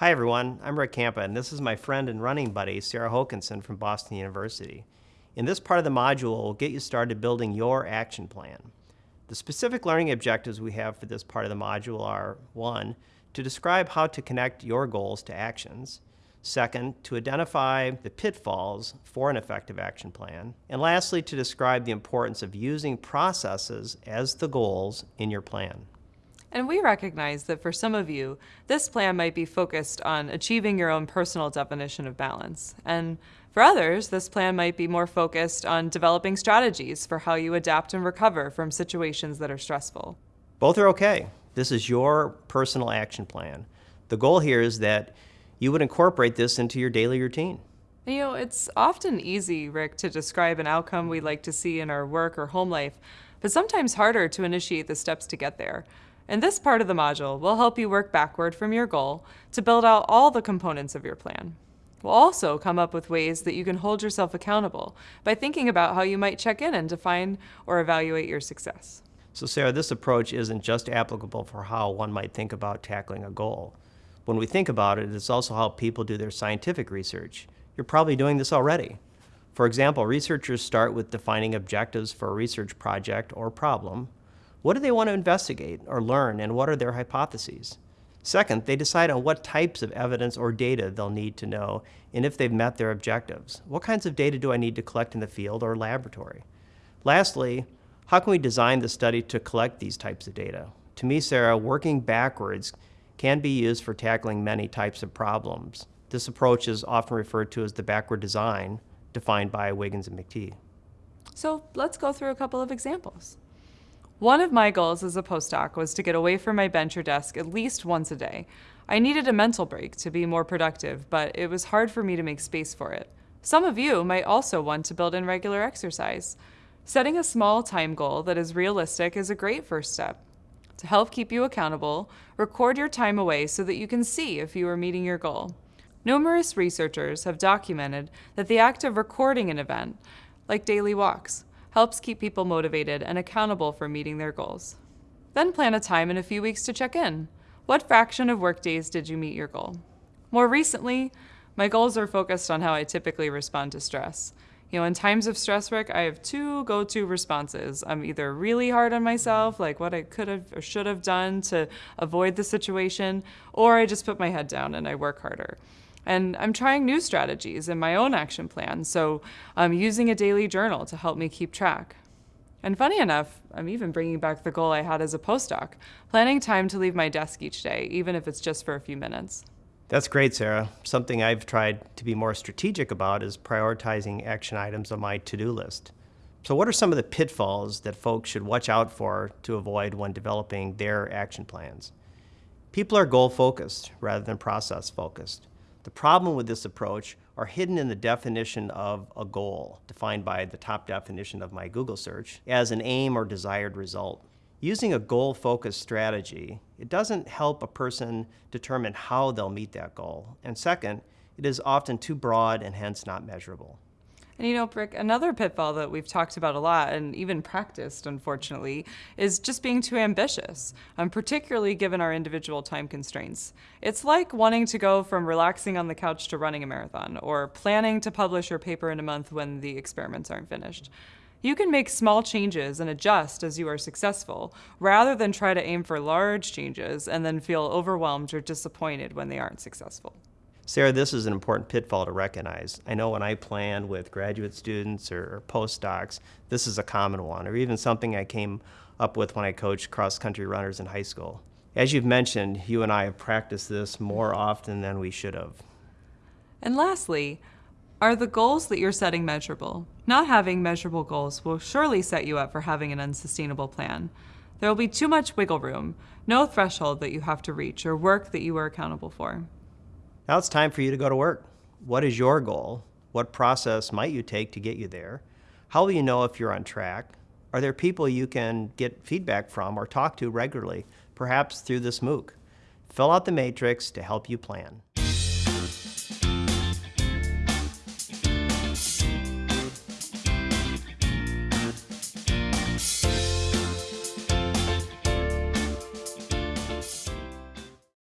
Hi everyone, I'm Rick Campa and this is my friend and running buddy Sarah Hokanson from Boston University. In this part of the module, we'll get you started building your action plan. The specific learning objectives we have for this part of the module are 1. To describe how to connect your goals to actions. Second, to identify the pitfalls for an effective action plan. And lastly, to describe the importance of using processes as the goals in your plan. And we recognize that for some of you, this plan might be focused on achieving your own personal definition of balance. And for others, this plan might be more focused on developing strategies for how you adapt and recover from situations that are stressful. Both are okay. This is your personal action plan. The goal here is that you would incorporate this into your daily routine. You know, it's often easy, Rick, to describe an outcome we'd like to see in our work or home life, but sometimes harder to initiate the steps to get there. In this part of the module, we'll help you work backward from your goal to build out all the components of your plan. We'll also come up with ways that you can hold yourself accountable by thinking about how you might check in and define or evaluate your success. So Sarah, this approach isn't just applicable for how one might think about tackling a goal. When we think about it, it's also how people do their scientific research. You're probably doing this already. For example, researchers start with defining objectives for a research project or problem, what do they want to investigate or learn, and what are their hypotheses? Second, they decide on what types of evidence or data they'll need to know and if they've met their objectives. What kinds of data do I need to collect in the field or laboratory? Lastly, how can we design the study to collect these types of data? To me, Sarah, working backwards can be used for tackling many types of problems. This approach is often referred to as the backward design, defined by Wiggins and McTighe. So let's go through a couple of examples. One of my goals as a postdoc was to get away from my bench or desk at least once a day. I needed a mental break to be more productive, but it was hard for me to make space for it. Some of you might also want to build in regular exercise. Setting a small time goal that is realistic is a great first step. To help keep you accountable, record your time away so that you can see if you are meeting your goal. Numerous researchers have documented that the act of recording an event, like daily walks, helps keep people motivated and accountable for meeting their goals. Then plan a time in a few weeks to check in. What fraction of workdays did you meet your goal? More recently, my goals are focused on how I typically respond to stress. You know, in times of stress, Rick, I have two go-to responses. I'm either really hard on myself, like what I could have or should have done to avoid the situation, or I just put my head down and I work harder. And I'm trying new strategies in my own action plan, so I'm using a daily journal to help me keep track. And funny enough, I'm even bringing back the goal I had as a postdoc, planning time to leave my desk each day, even if it's just for a few minutes. That's great, Sarah. Something I've tried to be more strategic about is prioritizing action items on my to-do list. So what are some of the pitfalls that folks should watch out for to avoid when developing their action plans? People are goal-focused rather than process-focused. The problem with this approach are hidden in the definition of a goal, defined by the top definition of my Google search, as an aim or desired result. Using a goal-focused strategy, it doesn't help a person determine how they'll meet that goal. And second, it is often too broad and hence not measurable. And you know, Rick, another pitfall that we've talked about a lot and even practiced, unfortunately, is just being too ambitious, um, particularly given our individual time constraints. It's like wanting to go from relaxing on the couch to running a marathon, or planning to publish your paper in a month when the experiments aren't finished. You can make small changes and adjust as you are successful, rather than try to aim for large changes and then feel overwhelmed or disappointed when they aren't successful. Sarah, this is an important pitfall to recognize. I know when I plan with graduate students or postdocs, this is a common one, or even something I came up with when I coached cross-country runners in high school. As you've mentioned, you and I have practiced this more often than we should have. And lastly, are the goals that you're setting measurable? Not having measurable goals will surely set you up for having an unsustainable plan. There will be too much wiggle room, no threshold that you have to reach or work that you are accountable for. Now it's time for you to go to work. What is your goal? What process might you take to get you there? How will you know if you're on track? Are there people you can get feedback from or talk to regularly, perhaps through this MOOC? Fill out the matrix to help you plan.